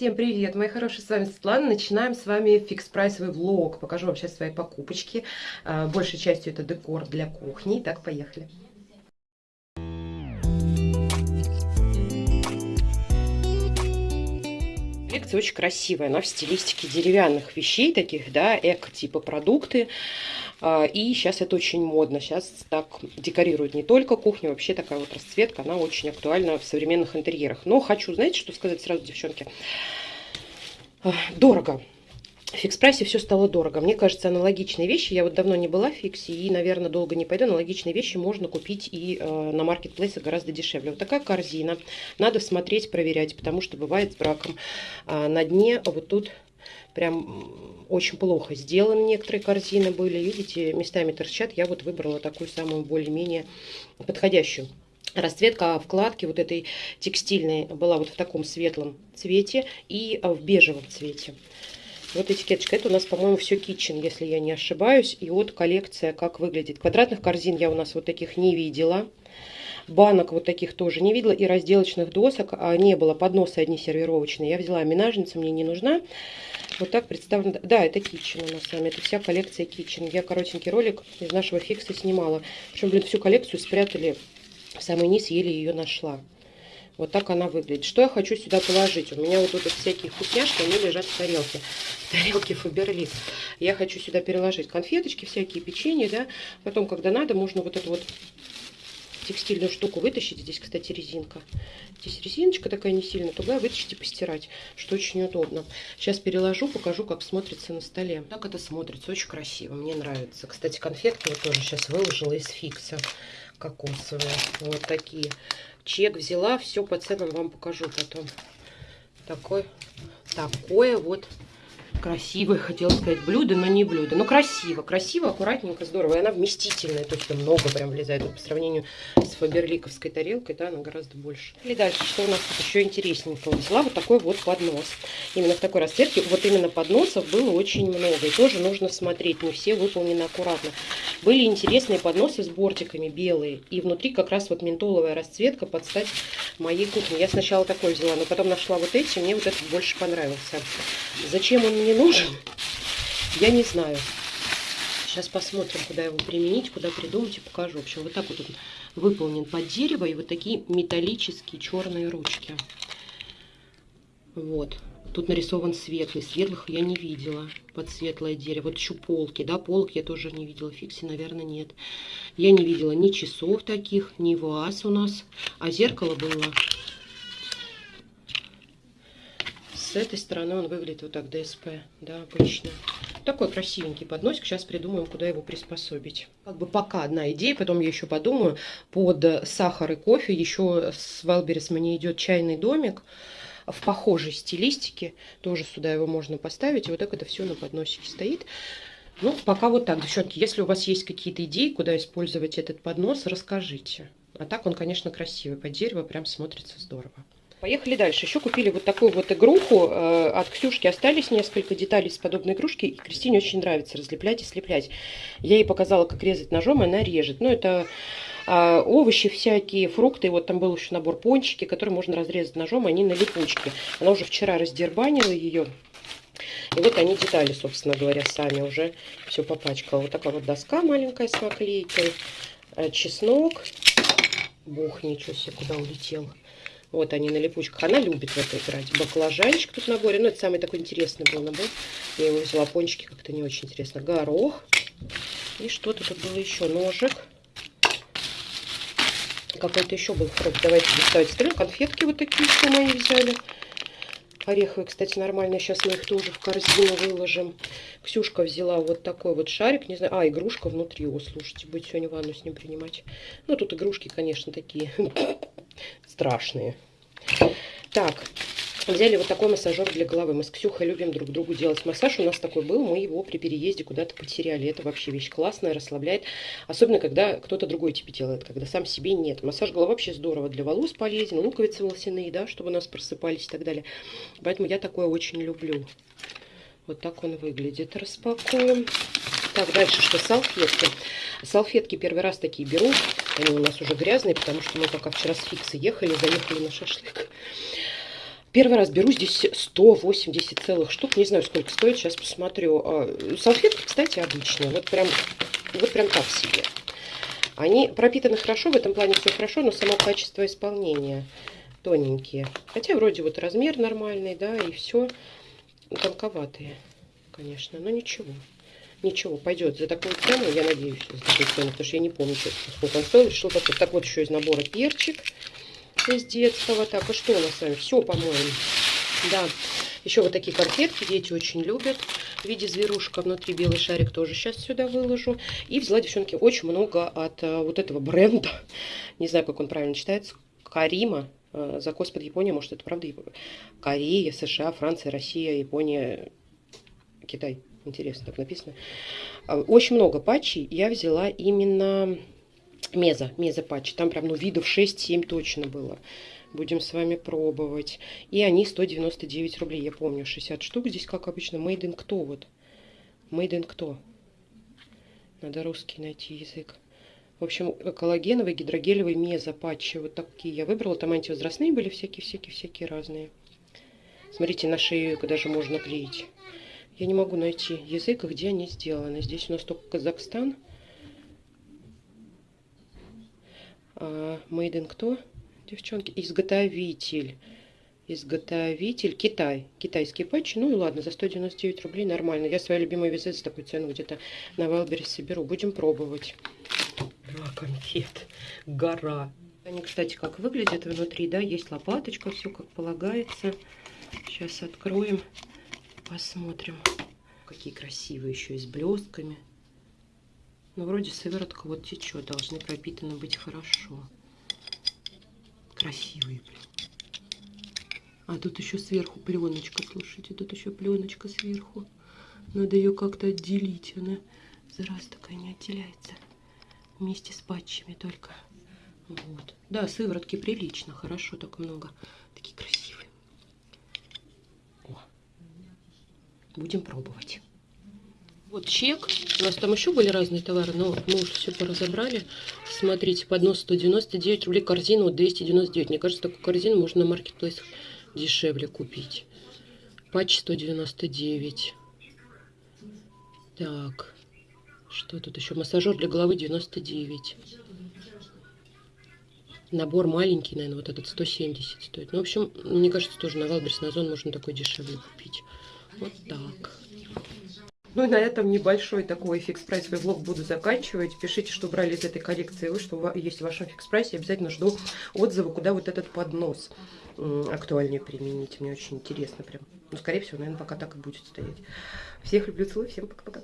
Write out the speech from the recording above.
Всем привет, мои хорошие, с вами Светлана. Начинаем с вами фикс-прайсовый влог. Покажу вам сейчас свои покупочки. А, большей частью это декор для кухни. Так, поехали. Коллекция очень красивая, она в стилистике деревянных вещей таких, да, эко-типа продукты. А, и сейчас это очень модно. Сейчас так декорируют не только кухню, вообще такая вот расцветка, она очень актуальна в современных интерьерах. Но хочу, знаете, что сказать сразу, девчонки? Дорого. В фикс-прайсе все стало дорого. Мне кажется, аналогичные вещи, я вот давно не была в фиксе и, наверное, долго не пойду, аналогичные вещи можно купить и э, на маркетплейсах гораздо дешевле. Вот такая корзина. Надо смотреть, проверять, потому что бывает с браком. А на дне вот тут прям очень плохо сделаны некоторые корзины были. Видите, местами торчат. Я вот выбрала такую самую более-менее подходящую. Расцветка вкладки вот этой текстильной была вот в таком светлом цвете и в бежевом цвете. Вот этикеточка. Это у нас, по-моему, все kitchen, если я не ошибаюсь. И вот коллекция, как выглядит. Квадратных корзин я у нас вот таких не видела. Банок вот таких тоже не видела. И разделочных досок а не было. Подносы одни сервировочные. Я взяла минажница, мне не нужна. Вот так представлено. Да, это Kitchen у нас с вами. Это вся коллекция Kitchen. Я коротенький ролик из нашего фикса снимала. Причем, блин, всю коллекцию спрятали в самый низ, еле ее нашла. Вот так она выглядит. Что я хочу сюда положить? У меня вот тут всякие вкусняшки, они лежат в тарелке. В тарелке Фаберлик. Я хочу сюда переложить конфеточки, всякие печенья, да. Потом, когда надо, можно вот эту вот текстильную штуку вытащить. Здесь, кстати, резинка. Здесь резиночка такая не сильно тугая. Вытащить и постирать, что очень удобно. Сейчас переложу, покажу, как смотрится на столе. Так это смотрится, очень красиво. Мне нравится. Кстати, конфетки вот тоже сейчас выложила из фикса кокосовые. Вот такие. Чек взяла, все по ценам вам покажу потом. Такой, такое вот красивое, хотела сказать, блюдо, но не блюдо. Но красиво, красиво, аккуратненько, здорово. И она вместительная, то есть много прям влезает. Вот по сравнению с фаберликовской тарелкой, да, она гораздо больше. И дальше, что у нас тут еще интересненького? Взяла вот такой вот поднос. Именно в такой расцветке. Вот именно подносов было очень много. И тоже нужно смотреть, не все выполнены аккуратно. Были интересные подносы с бортиками белые. И внутри как раз вот ментоловая расцветка под стать моей кухне. Я сначала такой взяла, но потом нашла вот эти. Мне вот этот больше понравился. Зачем он мне не нужен, я не знаю. Сейчас посмотрим, куда его применить, куда придумать и покажу. В общем, вот так вот он выполнен под дерево. И вот такие металлические черные ручки. Вот. Тут нарисован светлый. Светлых я не видела под светлое дерево. Вот еще полки, да, полки я тоже не видела. Фикси, наверное, нет. Я не видела ни часов таких, ни ваз у нас. А зеркало было с этой стороны он выглядит вот так, ДСП, да, обычно. Такой красивенький подносик. Сейчас придумаем, куда его приспособить. Как бы пока одна идея, потом я еще подумаю. Под сахар и кофе еще с Wildberries мне идет чайный домик в похожей стилистике. Тоже сюда его можно поставить. И вот так это все на подносике стоит. Ну, пока вот так, девчонки. Если у вас есть какие-то идеи, куда использовать этот поднос, расскажите. А так он, конечно, красивый. Под дерево прям смотрится здорово. Поехали дальше. Еще купили вот такую вот игруху. Э, от Ксюшки остались несколько деталей с подобной игрушки. И Кристине очень нравится разлеплять и слеплять. Я ей показала, как резать ножом, и она режет. Ну, это овощи всякие, фрукты. Вот там был еще набор пончики, который можно разрезать ножом, они на липучке. Она уже вчера раздербанила ее. И вот они детали, собственно говоря, сами уже все попачкала. Вот такая вот доска маленькая с наклейкой. Э, чеснок. Бог, ничего себе, куда улетел. Вот они на липучках. Она любит в это играть. Баклажанчик тут наборе. Ну, это самый такой интересный был набор. Я его взяла. Пончики как-то не очень интересно. Горох. И что-то тут было еще. Ножик. Какой-то еще был фрукт. Давайте доставать стрелю. Конфетки вот такие еще мои взяли. Ореховые, кстати, нормально. Сейчас мы их тоже в корзину выложим. Ксюшка взяла вот такой вот шарик. Не знаю. А, игрушка внутри. О, слушайте, будет сегодня ванну с ним принимать. Ну, тут игрушки, конечно, такие страшные. Так, взяли вот такой массажер для головы. Мы с Ксюхой любим друг другу делать массаж. У нас такой был, мы его при переезде куда-то потеряли. Это вообще вещь классная, расслабляет. Особенно, когда кто-то другой тебе делает, когда сам себе нет. Массаж головы вообще здорово для волос полезен. Луковицы волосяные, да, чтобы у нас просыпались и так далее. Поэтому я такое очень люблю. Вот так он выглядит. Распакуем. Так, дальше что? Салфетки. Салфетки первый раз такие беру. Они у нас уже грязные, потому что мы пока вчера с фиксы ехали, заехали на шашлык. Первый раз беру здесь 180 целых штук. Не знаю, сколько стоит. Сейчас посмотрю. А, салфетки, кстати, обычные. Вот прям, вот прям так себе. Они пропитаны хорошо, в этом плане все хорошо, но само качество исполнения тоненькие. Хотя вроде вот размер нормальный, да, и все тонковатые, конечно, но ничего. Ничего, пойдет за такую цену, я надеюсь, за такую цену, потому что я не помню, сколько он стоил. Решил так вот еще из набора перчик из детского. Так, а что у нас с вами? Все, по-моему. Да, еще вот такие конфетки дети очень любят. В виде зверушка внутри белый шарик тоже сейчас сюда выложу. И взяла, девчонки, очень много от а, вот этого бренда. Не знаю, как он правильно читается. Карима. А, закос под Япония, может, это правда Корея, США, Франция, Россия, Япония, Китай. Интересно, так написано. А, очень много патчей. Я взяла именно меза, меза патчи. Там прям, ну, видов 6-7 точно было. Будем с вами пробовать. И они 199 рублей. Я помню, 60 штук. Здесь, как обычно, made in кто вот? Made in кто? Надо русский найти язык. В общем, коллагеновый, гидрогелевый мезопатчи. Вот такие я выбрала. Там антивозрастные были всякие-всякие-всякие разные. Смотрите, на шею даже можно клеить. Я не могу найти язык, где они сделаны. Здесь у нас только Казахстан. А, made in кто? девчонки. Изготовитель. Изготовитель. Китай. Китайские патчи. Ну и ладно, за 199 рублей нормально. Я свои любимые визы за такую цену где-то на Вайлберри соберу. Будем пробовать. Два конфет. Гора. Они, кстати, как выглядят внутри, да, есть лопаточка, все как полагается. Сейчас откроем, посмотрим. Какие красивые еще и с блестками. Ну, вроде сыворотка вот течет, должны пропитаны быть хорошо красивые. А тут еще сверху пленочка, слушайте, тут еще пленочка сверху. Надо ее как-то отделить, она зараз такая не отделяется. Вместе с патчами только. Вот. Да, сыворотки прилично, хорошо, так много. Такие красивые. О. Будем пробовать. Вот чек. У нас там еще были разные товары, но мы уже все поразобрали. Смотрите, поднос 199 рублей, корзину 299. Мне кажется, такую корзину можно на маркетплейсах дешевле купить. Патч 199. Так, что тут еще? Массажер для головы 99. Набор маленький, наверное, вот этот 170 стоит. Ну, в общем, мне кажется, тоже на Wildberries, на Зон можно такой дешевле купить. Вот так. Ну и на этом небольшой такой фикс-прайсовый влог буду заканчивать. Пишите, что брали из этой коллекции вы, что есть в вашем фикс-прайсе. Обязательно жду отзывы, куда вот этот поднос актуальнее применить. Мне очень интересно прям. Ну, скорее всего, наверное, пока так и будет стоять. Всех люблю, целую, всем пока-пока.